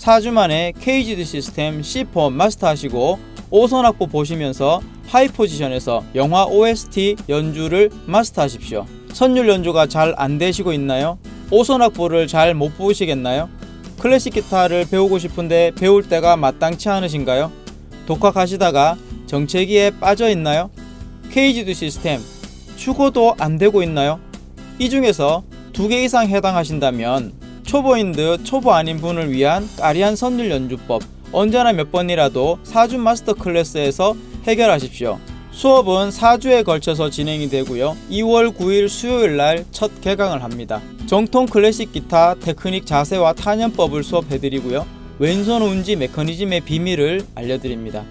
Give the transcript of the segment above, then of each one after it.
4주 만에 KGD 시스템 C4 마스터하시고 5선 악보 보시면서 하이 포지션에서 영화 OST 연주를 마스터하십시오. 선율 연주가 잘 안되시고 있나요? 5선 악보를 잘 못 보시겠나요? 클래식 기타를 배우고 싶은데 배울 때가 마땅치 않으신가요? 독학하시다가 정체기에 빠져 있나요? KGD 시스템 추고도 안되고 있나요? 이 중에서 두 개 이상 해당하신다면 초보인 듯 초보 아닌 분을 위한 까리한 선율 연주법 언제나 몇 번이라도 4주 master class에서 해결하십시오. 수업은 4주에 걸쳐서 진행이 되고요. 2월 9일 수요일날 첫 개강을 합니다. 정통 클래식 기타 테크닉 자세와 탄현법을 수업해드리고요. 왼손 운지 메커니즘의 비밀을 알려드립니다.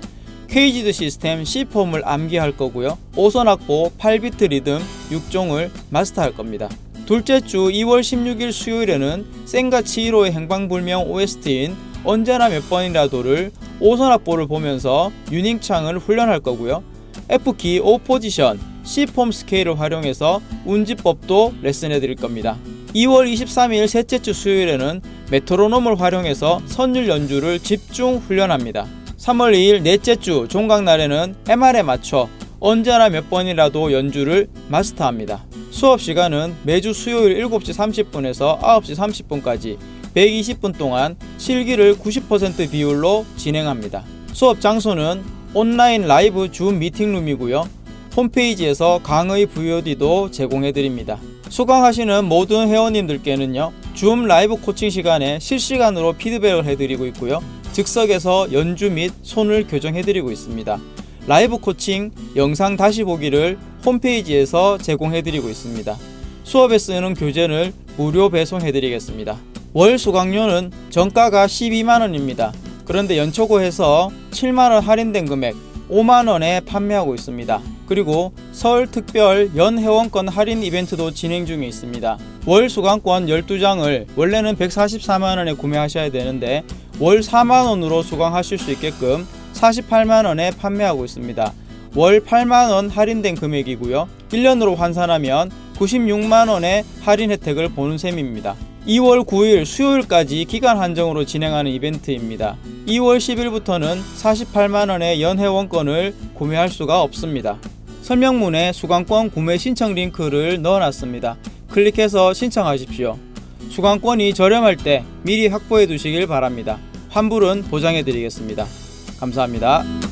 CAGED 시스템 C폼을 암기할 거고요. 5선 악보 8비트 리듬 6종을 마스터할 겁니다. 둘째 주 2월 16일 수요일에는 센과 치히로의 행방불명 OST인 언제나 몇 번이라도를 5선 악보를 보면서 유닝창을 훈련할 거고요. F키 5포지션 C폼 스케일을 활용해서 운지법도 레슨해 드릴 겁니다. 2월 23일 셋째 주 수요일에는 메트로놈을 활용해서 선율 연주를 집중 훈련합니다. 3월 2일 넷째 주 종강날에는 MR에 맞춰 언제나 몇 번이라도 연주를 마스터합니다. 수업 시간은 매주 수요일 7시 30분에서 9시 30분까지 120분 동안 실기를 90% 비율로 진행합니다. 수업 장소는 온라인 라이브 줌 미팅룸이고요. 홈페이지에서 강의 VOD도 제공해드립니다. 수강하시는 모든 회원님들께는요. 줌 라이브 코칭 시간에 실시간으로 피드백을 해드리고 있고요. 즉석에서 연주 및 손을 교정해드리고 있습니다. 라이브 코칭 영상 다시 보기를 홈페이지에서 제공해드리고 있습니다. 수업에 쓰는 교재를 무료 배송해드리겠습니다. 월 수강료는 정가가 12만원입니다. 그런데 연초고 해서 7만원 할인된 금액 5만원에 판매하고 있습니다. 그리고 설 특별 연회원권 할인 이벤트도 진행 중에 있습니다. 월 수강권 12장을 원래는 144만원에 구매하셔야 되는데 월 4만원으로 수강하실 수 있게끔 48만원에 판매하고 있습니다. 월 8만원 할인된 금액이고요. 1년으로 환산하면 96만원의 할인 혜택을 보는 셈입니다. 2월 9일 수요일까지 기간 한정으로 진행하는 이벤트입니다. 2월 10일부터는 48만원의 연회원권을 구매할 수가 없습니다. 설명문에 수강권 구매 신청 링크를 넣어놨습니다. 클릭해서 신청하십시오. 수강권이 저렴할 때 미리 확보해 두시길 바랍니다. 환불은 보장해 드리겠습니다. 감사합니다.